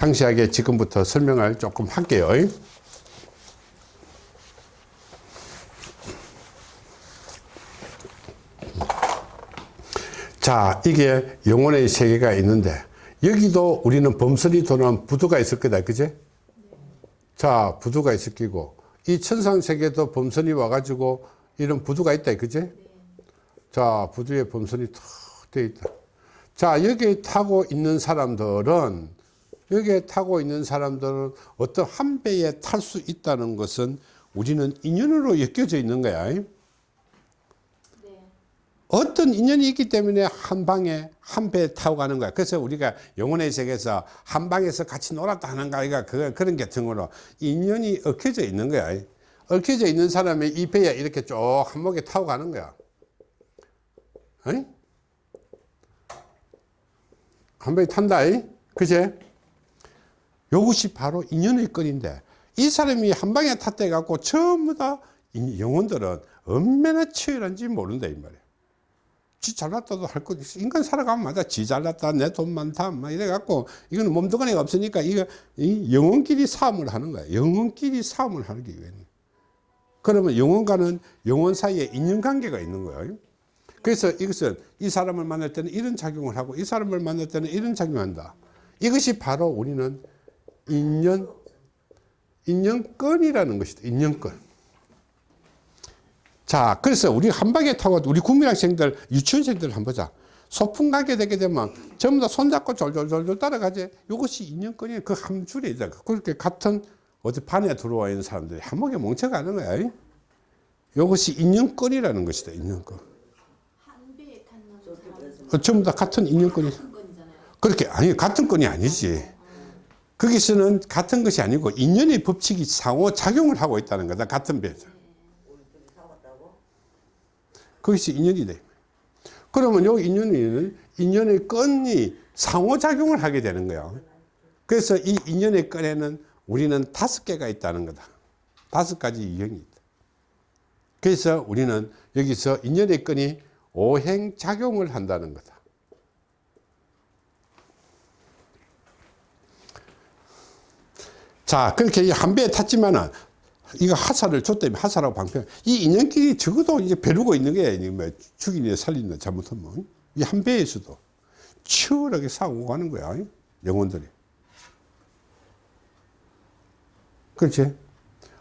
상세하게 지금부터 설명을 조금 할게요. 자, 이게 영혼의 세계가 있는데 여기도 우리는 범선이 도는 부두가 있을 거다. 그제? 자, 부두가 있을 끼고 이 천상 세계도 범선이 와가지고 이런 부두가 있다. 그제? 자, 부두에 범선이 탁 되어 있다. 자, 여기 타고 있는 사람들은 여기에 타고 있는 사람들은 어떤 한 배에 탈 수 있다는 것은 우리는 인연으로 엮여져 있는 거야. 네. 어떤 인연이 있기 때문에 한 방에 한 배에 타고 가는 거야. 그래서 우리가 영혼의 세계에서 한 방에서 같이 놀았다 하는 거아이가 그, 그런 계통으로 인연이 얽혀져 있는 거야. 얽혀져 있는 사람이 이 배에 이렇게 쭉 한목에 타고 가는 거야. 한 배에 탄다. 그제? 이것이 바로 인연의 건인데 이 사람이 한 방에 탔대 갖고 전부 다 영혼들은 얼마나 치열한지 모른다 이 말이야 지 잘났다도 할것 있어. 인간 살아가면 맞아. 지 잘났다 내 돈 많다 막 이래 갖고 이거는 몸뚱아리가 없으니까 이거 이 영혼끼리 싸움을 하는 거야. 영혼끼리 싸움을 하는 게 왜? 그러면 영혼과는 영혼 사이에 인연관계가 있는 거예요. 그래서 이것은 이 사람을 만날 때는 이런 작용을 하고 이 사람을 만날 때는 이런 작용을 한다. 이것이 바로 우리는 인연, 인연권이라는 것이다. 인연권. 자, 그래서 우리 한 방에 타고 우리 국민학생들, 유치원생들 한번 보자. 소풍 가게 되게 되면 전부 다 손잡고 졸졸졸졸 따라가지. 이것이 인연권이에요. 그한 줄에 있다. 그렇게 같은 어디 반에 들어와 있는 사람들이 한목에 뭉쳐가는 거야. 이것이 인연권이라는 것이다. 인연권. 어, 전부 다 같은 인연권이. 그렇게, 아니, 같은 건이 아니지. 거기서는 같은 것이 아니고 인연의 법칙이 상호작용을 하고 있다는 거다. 같은 배에서. 거기서 인연이 돼. 그러면 요 인연은 인연의 건이 상호작용을 하게 되는 거야. 그래서 이 인연의 건에는 우리는 다섯 개가 있다는 거다. 다섯 가지 유형이 있다. 그래서 우리는 여기서 인연의 건이 오행작용을 한다는 거다. 자, 그렇게 한 배에 탔지만은 이거 하사를 줬다면 하사라고 방패. 이 인연끼리 적어도 이제 배르고 있는 게 뭐 죽이냐 살린다 잘못하면 이 한 배에서도 치열하게 싸우고 가는 거야. 영혼들이. 그렇지?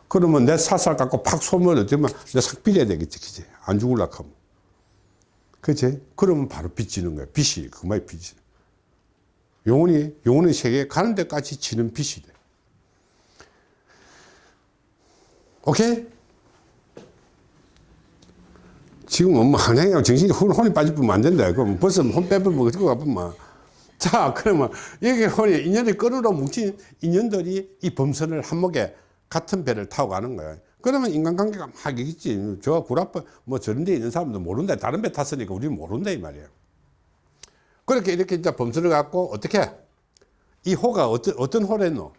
그러면 내 사살 갖고 팍 쏘면 어쩌면 내싹 빌어야 되겠지. 그지? 안 죽을라 하면. 그렇지? 그러면 바로 빚지는 거야. 빚이 그만이 빚이. 영혼이, 영혼의 세계에 가는 데까지 지는 빚이 돼. 오케이? 지금 엄마 한행하고 정신이 혼, 혼이 빠질 뿐면 안 된다. 그럼 벌써 혼 빼버리면 어떻게 가뿐만. 자, 그러면 여기 혼이 인연이 끈으로 뭉친 인연들이 이 범선을 한목에 같은 배를 타고 가는 거야. 그러면 인간관계가 막 있지. 저 구라빠 뭐 저런 데 있는 사람도 모른다. 다른 배 탔으니까 우리는 모른다. 이 말이야. 그렇게 이렇게 이제 범선을 갖고 어떻게? 이 호가 어떤, 어떤 호랬노?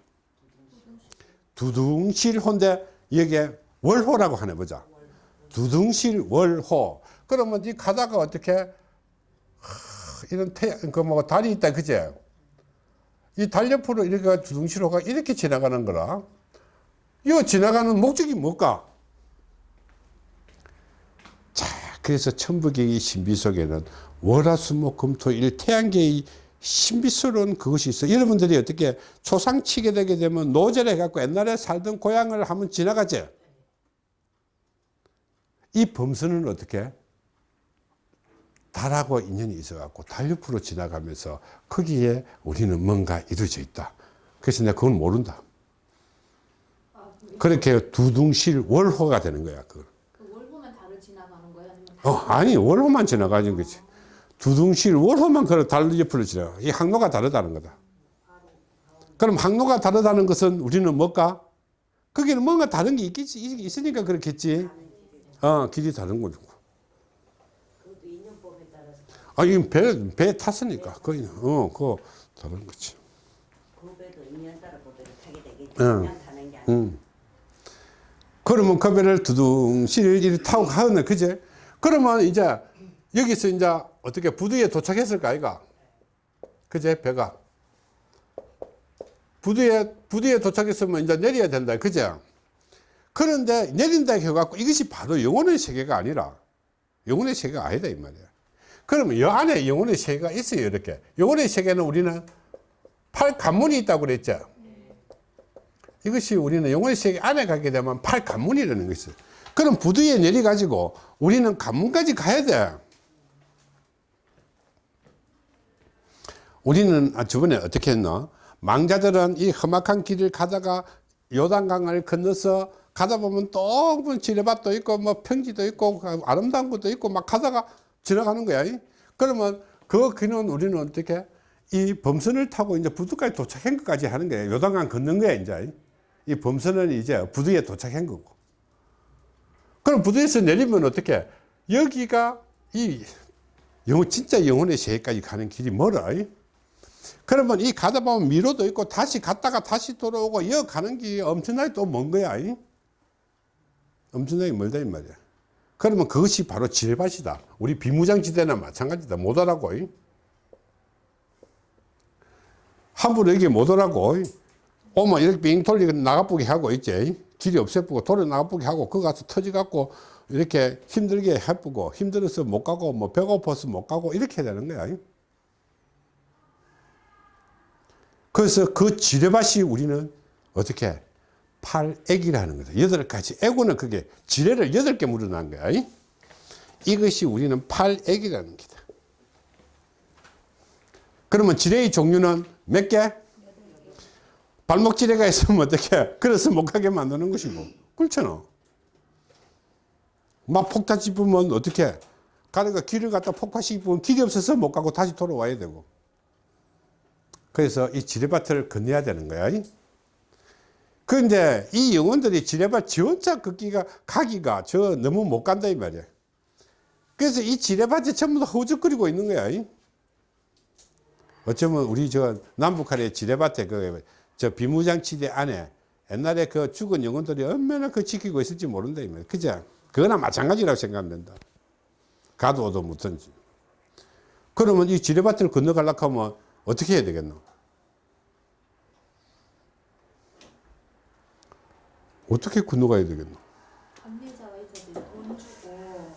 두둥실 호인데 여기에 월호라고 하네 보자. 두둥실 월호. 그러면 이 가다가 어떻게 하, 이런 태, 그뭐 달이 있다 그제? 이 달 옆으로 이렇게 두둥실호가 이렇게 지나가는 거라. 이거 지나가는 목적이 뭘까? 자, 그래서 천부경의 신비 속에는 월화수목금토일 태양계의 신비스러운 그것이 있어. 여러분들이 어떻게 초상 치게 되게 되면 노제를 해갖고 옛날에 살던 고향을 한번 지나가죠. 이 범선은 어떻게? 달하고 인연이 있어갖고 달 옆으로 지나가면서 거기에 우리는 뭔가 이루어져 있다. 그래서 내가 그건 모른다. 그렇게 두둥실 월호가 되는 거야. 그걸. 그 월보만 달을 지나가는 거예요? 아니면 어, 아니, 월호만 지나가는 거지. 두둥실 월호만 그런 달 옆으로 지나가. 이 항로가 다르다는 거다. 그럼 항로가 다르다는 것은 우리는 뭘까? 거기는 뭔가 다른 게 있겠지. 있으니까 그렇겠지. 어, 길이 다른 거죠. 아, 이 배, 배 탔으니까. 거기는, 어, 그거 다른 거지. 그 배도 인연 따라 그 배를 타게 되겠지. 응. 그냥 타는 게 아니라 음. 그러면 그 배를 두둥실 타고 가는 그제? 그러면 이제 여기서 이제 어떻게 부두에 도착했을까, 아이가? 그제? 배가. 부두에, 부두에 도착했으면 이제 내려야 된다. 그죠? 그런데 내린다 해갖고 이것이 바로 영혼의 세계가 아니라 영혼의 세계가 아니다. 이 말이야. 그러면 이 안에 영혼의 세계가 있어요. 이렇게. 영혼의 세계는 우리는 팔 관문이 있다고 그랬죠. 이것이 우리는 영혼의 세계 안에 가게 되면 팔 관문이라는 것이. 그럼 부두에 내려가지고 우리는 관문까지 가야 돼. 우리는 아, 저번에 어떻게 했나? 망자들은 이 험악한 길을 가다가 요단강을 건너서 가다 보면 또 지뢰밭도 있고 뭐 평지도 있고 아름다운 것도 있고 막 가다가 지나가는 거야. 그러면 그 길은 우리는 어떻게 이 범선을 타고 이제 부두까지 도착한 것까지 하는 거예요. 요단강 걷는 거야 이제. 이 범선은 이제 부두에 도착한 거고. 그럼 부두에서 내리면 어떻게? 여기가 이 영혼 진짜 영혼의 세계까지 가는 길이 멀어. 그러면 이 가다 보면 미로도 있고 다시 갔다가 다시 돌아오고 여 가는 길이 엄청나게 또 먼 거야. 이? 엄청나게 멀다 이 말이야. 그러면 그것이 바로 지뢰밭이다. 우리 비무장지대나 마찬가지다. 못 오라고. 이? 함부로 여기 못 오라고. 이? 오면 이렇게 빙 돌리고 나가쁘게 하고 있지. 길이 없애쁘고 돌려 나가쁘게 하고 그 가서 터져갖고 이렇게 힘들게 해쁘고 힘들어서 못 가고 뭐 배고파서 못 가고 이렇게 되는 거야. 이? 그래서 그 지뢰밭이 우리는 어떻게 팔액이라는 거다. 여덟 가지 애고는 그게 지뢰를 여덟 개 물어난 거야. 이? 이것이 우리는 팔액이라는 기다. 그러면 지뢰의 종류는 몇 개? 발목 지뢰가 있으면 어떻게? 그래서 못 가게 만드는 것이고. 그렇잖아. 막 폭탄 짚으면 어떻게? 가다가 길을 갖다 폭파시키면 길이 없어서 못 가고 다시 돌아와야 되고. 그래서 이 지뢰밭을 건너야 되는 거야. 그런데 이 영혼들이 지뢰밭 지 혼자 걷기가 가기가 저 너무 못 간다 이 말이야. 그래서 이 지뢰밭이 전부 다 허우적거리고 있는 거야. 어쩌면 우리 저 남북한의 지뢰밭에 그저 비무장지대 안에 옛날에 그 죽은 영혼들이 얼마나 그 지키고 있을지 모른다 이 말이야. 그죠? 그거나 마찬가지라고 생각하면 된다. 가도 오도 못한지. 그러면 이 지뢰밭을 건너가려고 하면 어떻게 해야 되겠노? 어떻게 건너가야 되겠노? 안내자가 있어도 돈 주고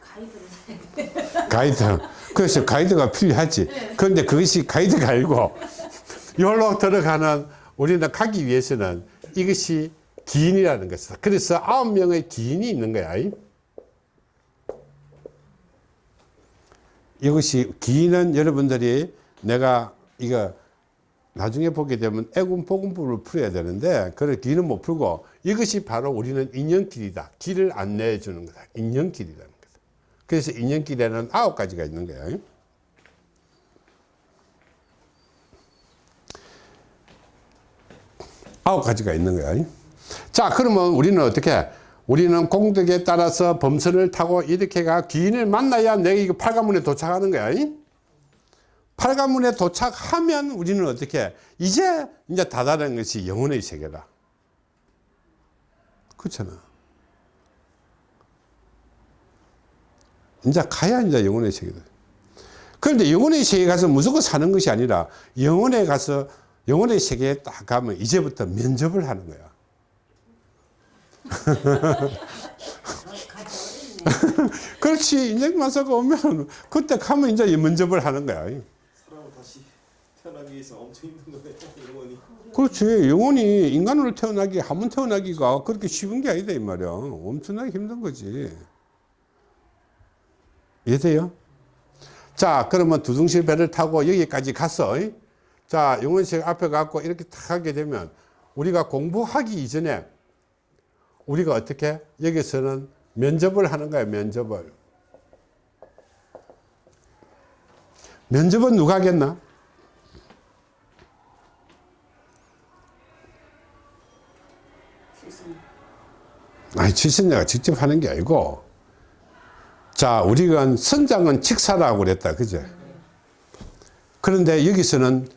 가이드를 가이드. 그래서 가이드가 필요하지. 그런데 그것이 가이드가 아니고, 여기로 들어가는, 우리는 가기 위해서는 이것이 기인이라는 것이다. 그래서 아홉 명의 기인이 있는 거야. 이것이 기인은 여러분들이 내가 이거 나중에 보게 되면 애군 복음부를 풀어야 되는데 그래 길은 못 풀고 이것이 바로 우리는 인연길이다. 길을 안내해 주는 거다. 인연길이라는 거다. 그래서 인연길에는 아홉 가지가 있는 거야. 아홉 가지가 있는 거야. 자 그러면 우리는 어떻게 우리는 공덕에 따라서 범선을 타고 이렇게 가 귀인을 만나야 내가 이거 팔가문에 도착하는 거야 팔가문에 도착하면 우리는 어떻게 이제 이제 다다른 것이 영혼의 세계다. 그렇잖아. 이제 가야 이제 영혼의 세계다. 그런데 영혼의 세계에 가서 무조건 사는 것이 아니라 영혼에 가서 영혼의 세계에 딱 가면 이제부터 면접을 하는 거야. 그렇지. 인생 마사가 오면 그때 가면 이제 면접을 하는 거야. 태어나기 위해서 엄청 힘든 거예요. 영원히. 그렇지. 영혼이 인간으로 태어나기, 한번 태어나기가 그렇게 쉬운 게 아니다, 이 말이야. 엄청나게 힘든 거지. 이해돼요? 자, 그러면 두둥실 배를 타고 여기까지 갔어. 이? 자, 영혼식 앞에 갖고 이렇게 탁 하게 되면 우리가 공부하기 이전에 우리가 어떻게 여기서는 면접을 하는 거야, 면접을. 면접은 누가 하겠나? 아니, 출신자가 직접 하는 게 아니고, 자, 우리가 선장은 직사라고 그랬다. 그죠? 그런데 여기서는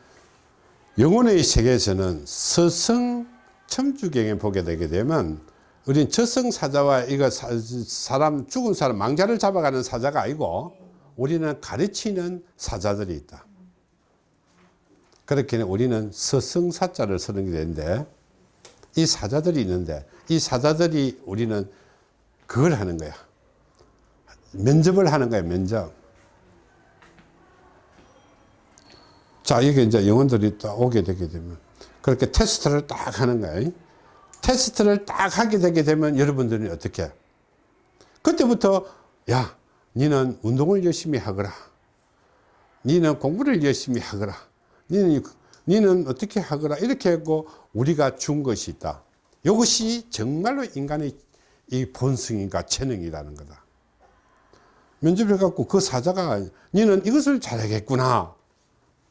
영혼의 세계에서는 서성 첨주경에 보게 되게 되면 우리는 저승사자와 이거 사, 사람 죽은 사람 망자를 잡아가는 사자가 아니고 우리는 가르치는 사자들이 있다. 그렇게 우리는 서승사자를 쓰는 게 되는데 이 사자들이 있는데 이 사자들이 우리는 그걸 하는 거야. 면접을 하는 거야, 면접. 자, 이게 이제 영혼들이 딱 오게 되게 되면 그렇게 테스트를 딱 하는 거야. 테스트를 딱 하게 되게 되면 여러분들은 어떻게? 그때부터 야, 니는 운동을 열심히 하거라. 니는 공부를 열심히 하거라. 니는, 니는 어떻게 하거라. 이렇게 하고 우리가 준 것이 있다. 이것이 정말로 인간의 이 본성인가 재능이라는 거다. 면접을 갖고 그 사자가 니는 이것을 잘하겠구나.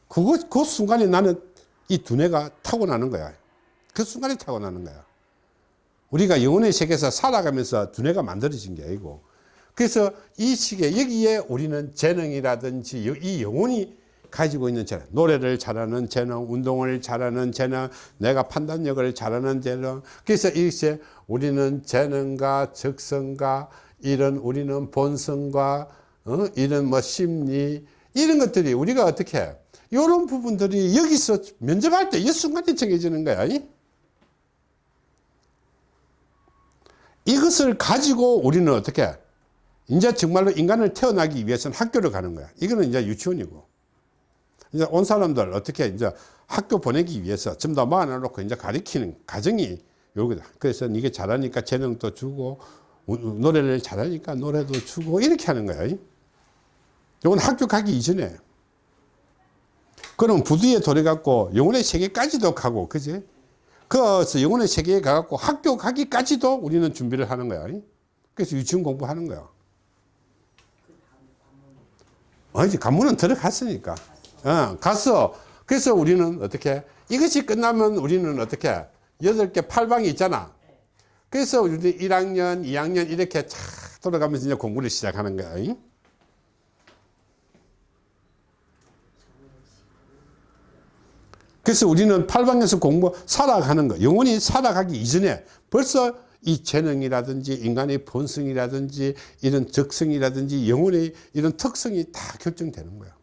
그거, 그 순간에 나는 이 두뇌가 타고나는 거야. 그 순간에 타고나는 거야. 우리가 영혼의 세계에서 살아가면서 두뇌가 만들어진 게 아니고 그래서 이 시기에 여기에 우리는 재능이라든지 이 영혼이 가지고 있는 재능 노래를 잘하는 재능 운동을 잘하는 재능 내가 판단력을 잘하는 재능 그래서 이것에 우리는 재능과 적성과 이런 우리는 본성과 어? 이런 뭐 심리 이런 것들이 우리가 어떻게 해? 이런 부분들이 여기서 면접할 때 이 순간에 정해지는 거야 이? 이것을 가지고 우리는 어떻게 해? 이제 정말로 인간을 태어나기 위해서는 학교를 가는 거야. 이거는 이제 유치원이고. 이제 온 사람들 어떻게 이제 학교 보내기 위해서 좀더 모아놓고 이제 가리키는 과정이 요거다. 그래서 이게 잘하니까 재능도 주고, 우- 노래를 잘하니까 노래도 주고, 이렇게 하는 거야. 요건 학교 가기 이전에. 그럼 부두에 돌아갖고 영혼의 세계까지도 가고, 그지? 그래서 영혼의 세계에 가갖고 학교 가기까지도 우리는 준비를 하는 거야. 그래서 유치원 공부하는 거야. 아니지, 관문은 들어갔으니까. 어, 갔어. 그래서 우리는 어떻게, 이것이 끝나면 우리는 어떻게, 여덟 개 팔방이 있잖아. 그래서 우리 1학년, 2학년 이렇게 쫙 돌아가면서 이제 공부를 시작하는 거야. 잉? 그래서 우리는 팔방에서 공부, 살아가는 거, 영원히 살아가기 이전에 벌써 이 재능이라든지 인간의 본성이라든지 이런 적성이라든지 영혼의 이런 특성이 다 결정되는 거야.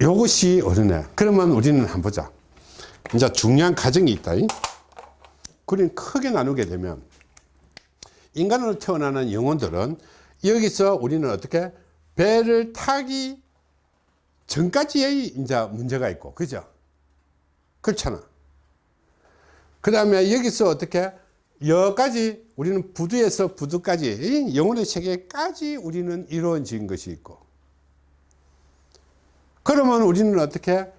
요것이 어른애. 그러면 우리는 한번 보자. 이제 중요한 가정이 있다. 그림 크게 나누게 되면 인간으로 태어나는 영혼들은 여기서 우리는 어떻게 배를 타기 전까지의 이제 문제가 있고, 그죠? 그렇잖아. 그 다음에 여기서 어떻게 여기까지 우리는 부두에서 부두까지 이 영혼의 세계까지 우리는 이루어진 것이 있고, 그러면 우리는 어떻게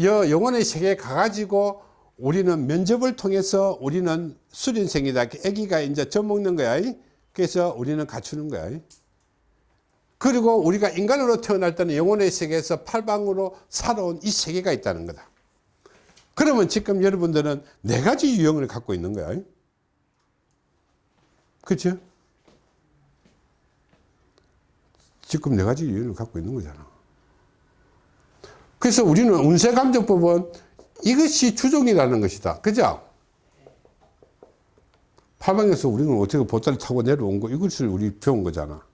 여 영혼의 세계에 가가지고 우리는 면접을 통해서 우리는 수련생이다. 아기가 이제 젖먹는 거야. 그래서 우리는 갖추는 거야. 그리고 우리가 인간으로 태어날 때는 영혼의 세계에서 팔방으로 살아온 이 세계가 있다는 거다. 그러면 지금 여러분들은 네 가지 유형을 갖고 있는 거야. 그렇죠? 지금 네 가지 유형을 갖고 있는 거잖아. 그래서 우리는 운세감정법은 이것이 주종이라는 것이다. 그죠? 팔방에서 우리는 어떻게 보따리 타고 내려온 거, 이것을 우리 배운 거잖아.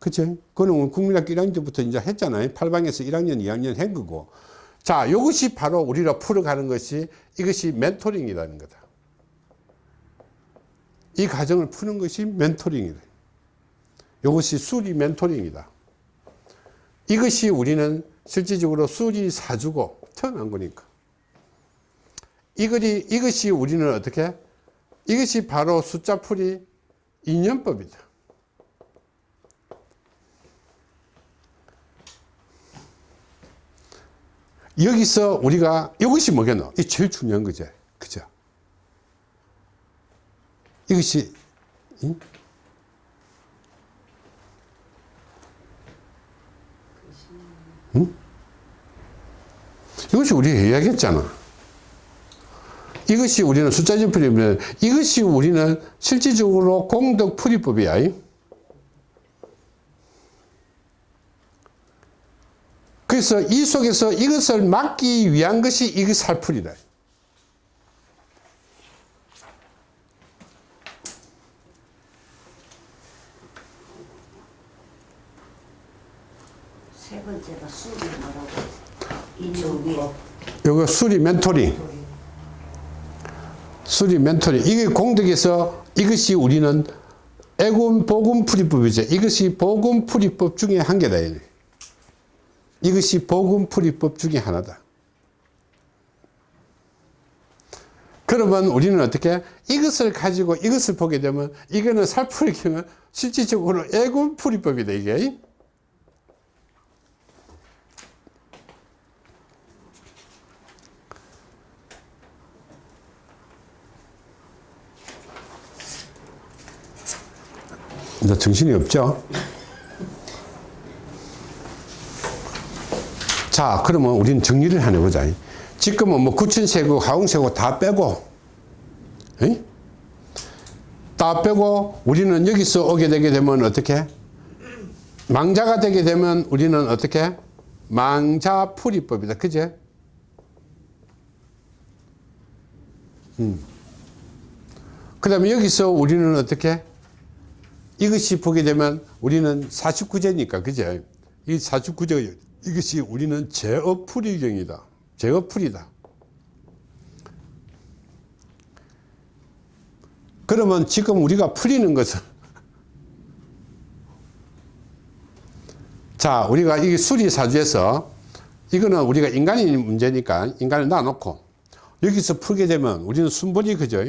그치? 그거는 국민학교 1학년 때부터 이제 했잖아요. 팔방에서 1학년, 2학년 한 거고. 자, 이것이 바로 우리가 풀어가는 것이 이것이 멘토링이라는 거다. 이 과정을 푸는 것이 멘토링이다. 이것이 수리 멘토링이다. 이것이 우리는 실질적으로 수리 사주고 태어난 거니까. 이것이, 이것이 우리는 어떻게? 이것이 바로 숫자풀이 인연법이다. 여기서 우리가 이것이 뭐겠노? 이 제일 중요한 거지. 그죠? 이것이 응? 응? 이것이 우리 이야기했잖아. 이것이 우리는 숫자진 풀이면 이것이 우리는 실질적으로 공덕 풀이법이야. 그래서 이 속에서 이것을 막기 위한 것이 이것 살풀이다. 세 번째가 술이 뭐라고 인용법 요거 수리 멘토링. 수리 멘토링. 이게 공덕에서 이것이 우리는 애군 복음 풀이법이죠. 이것이 복음 풀이법 중에 한 개다. 이것이 복음 풀이법 중에 하나다. 그러면 우리는 어떻게 이것을 가지고 이것을 보게 되면 이거는 살풀이 경우 실질적으로 애군 풀이법이다 이게. 이제 정신이 없죠? 자, 그러면 우리는 정리를 하나 보자. 지금은 뭐 구춘세고, 가공세고 다 빼고, 에? 다 빼고, 우리는 여기서 오게 되게 되면 어떻게? 망자가 되게 되면 우리는 어떻게? 망자풀이법이다. 그제? 음. 그 다음에 여기서 우리는 어떻게? 이것이 보게 되면 우리는 49제니까, 그죠? 이 49제, 이것이 우리는 제어풀이경이다. 제어풀이다. 그러면 지금 우리가 풀리는 것은 자, 우리가 이 수리사주에서 이거는 우리가 인간이 문제니까 인간을 놔놓고 여기서 풀게 되면 우리는 순번이 그죠?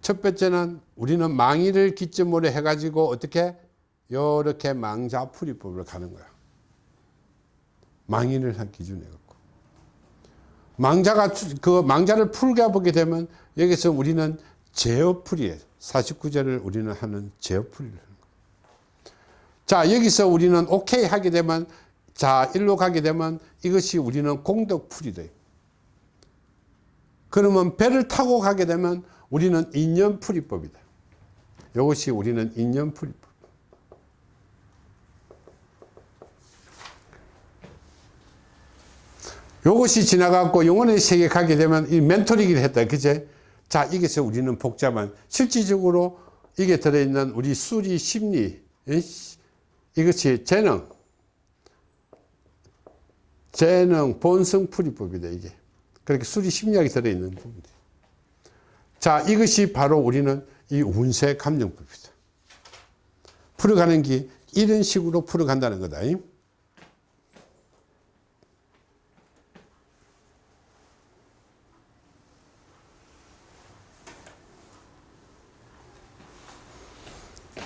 첫 번째는 우리는 망의를 기점으로 해가지고 어떻게 요렇게 망자풀이법을 가는 거야. 망의를 한 기준에 갖고. 망자가 그 망자를 풀게 보게 되면 여기서 우리는 제어풀이에 49제를 우리는 하는 제어풀이를 하는 거야. 자, 여기서 우리는 오케이 하게 되면 자, 일로 가게 되면 이것이 우리는 공덕풀이다. 그러면 배를 타고 가게 되면 우리는 인연풀이법이다. 이것이 우리는 인연풀이법. 이것이 지나가고 영혼의 세계 가게 되면 이 멘토링을 했다. 그제? 자, 이게서 우리는 복잡한, 실질적으로 이게 들어있는 우리 수리 심리, 이것이 재능, 재능, 본성 풀이법이다, 이게. 그렇게 수리 심리학이 들어있는 부분들. 자, 이것이 바로 우리는 이 운세 감정법이다. 풀어가는 게 이런 식으로 풀어간다는 거다.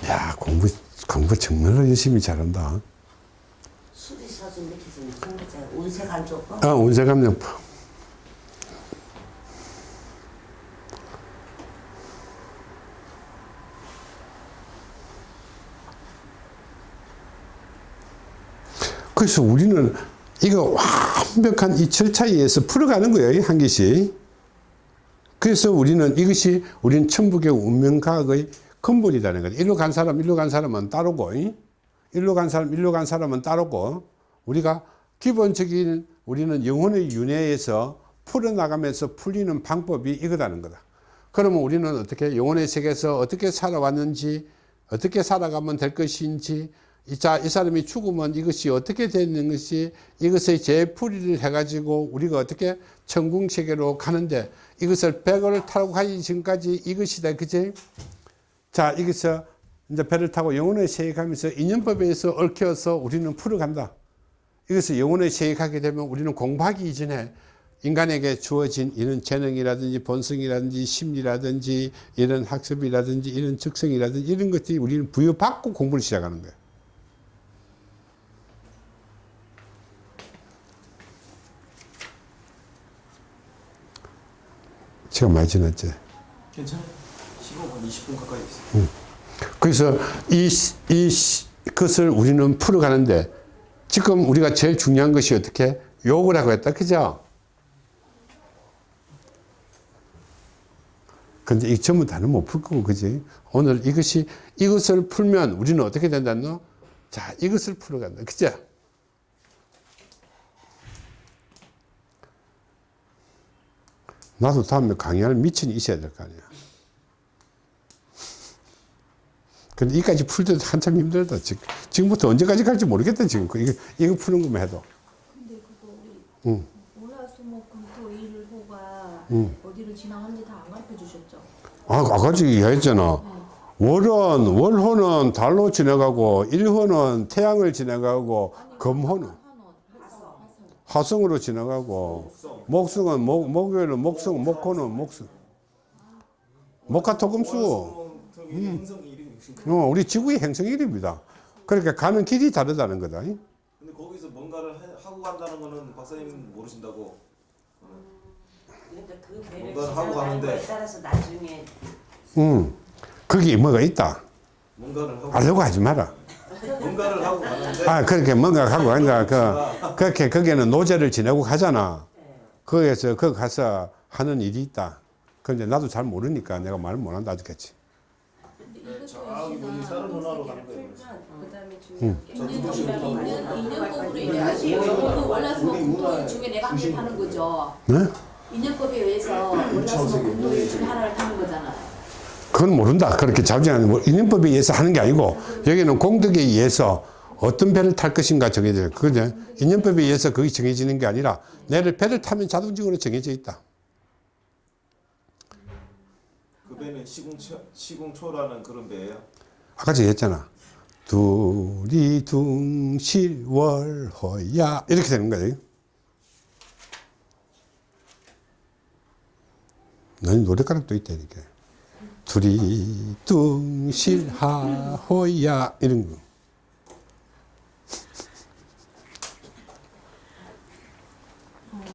야, 공부, 공부 정말로 열심히 잘한다. 수리사주 밑에서 무슨 문제 운세간조법 아, 운세 감정법. 그래서 우리는 이거 완벽한 이 절차에 의해서 풀어가는 거예요, 한 개씩. 그래서 우리는 이것이 우리는 천북의 운명과학의 근본이라는 거예요. 일로 간 사람, 일로 간 사람은 따르고, 이? 일로 간 사람, 일로 간 사람은 따르고, 우리가 기본적인 우리는 영혼의 윤회에서 풀어나가면서 풀리는 방법이 이거다는 거다. 그러면 우리는 어떻게 영혼의 세계에서 어떻게 살아왔는지, 어떻게 살아가면 될 것인지, 이, 자, 이 사람이 죽으면 이것이 어떻게 되는 것이 이것의 재풀이를 해가지고 우리가 어떻게 천궁 세계로 가는데 이것을 백을 타고 가기 전까지 이것이다. 그지? 자, 여기서 이제 배를 타고 영혼의 세계 가면서 인연법에 의해서 얽혀서 우리는 풀어간다. 이것을 영혼의 세계 가게 되면 우리는 공부하기 이전에 인간에게 주어진 이런 재능이라든지 본성이라든지 심리라든지 이런 학습이라든지 이런 적성이라든지 이런 것들이 우리는 부여받고 공부를 시작하는 거예요. 시간 많이 지났지? 괜찮아요. 15분, 20분 가까이 있어요. 그래서 이, 시- 이, 시- 것을 우리는 풀어가는데 지금 우리가 제일 중요한 것이 어떻게? 욕을 하고 했다. 그죠? 근데 이 전부 다는 못 풀 거고, 그지? 오늘 이것이, 이것을 풀면 우리는 어떻게 된다노? 자, 이것을 풀어간다. 그죠? 나도 다음에 강의할 미천이 있어야 될 거 아니야. 근데 이까지 풀 때도 한참 힘들다. 지금, 지금부터 언제까지 갈지 모르겠다, 지금. 그 이거, 이거 푸는 것만 해도. 근데 그거 우리 응. 월화수목금토 일호가 응. 어디를 지나가는지 다 안 가르쳐 주셨죠? 아, 아까 지금 이야기했잖아. 월은, 월호는 달로 지나가고, 일호는 태양을 지나가고, 금호는 한원, 화성, 화성. 화성으로 지나가고, 목성. 목성은, 목, 목요일은 목성, 목호는 목성. 목화토금수. 이름이 어, 우리 지구의 행성 이름입니다. 그러니까 가는 길이 다르다는 거다. 근데 거기서 뭔가를 해- 하고 간다는 거는 박사님 모르신다고. 그러니까 그 배를 뭔가를 하고 가는데. 따라서 나중에 음, 거기 뭐가 있다. 뭔가를 하고 알려고 하지 마라. 뭔가를 하고 가는데 아, 그렇게 뭔가 하고 하니까, 그, 그렇게 거기는 노제를 지내고 가잖아. 거기에서, 거기 가서 하는 일이 있다. 근데 나도 잘 모르니까 내가 말 못한다 하겠지. 네? 인연법에 의해서 중에 하나를 타는 거잖아요. 그건 모른다. 그렇게 자주 하는, 뭐, 인연법에 의해서 하는 게 아니고, 여기는 공덕에 의해서 어떤 배를 탈 것인가 정해져요. 그죠? 인연법에 의해서 그게 정해지는 게 아니라, 내를 배를 타면 자동적으로 정해져 있다. 그 배는 시궁초 시궁초라는 그런 배예요. 아까 제가 했잖아. 둘이 둥실월호야. 이렇게 되는 거예요. 난 노래가락도 있다, 이렇게. 둘이 둥실하호야. 이런 거.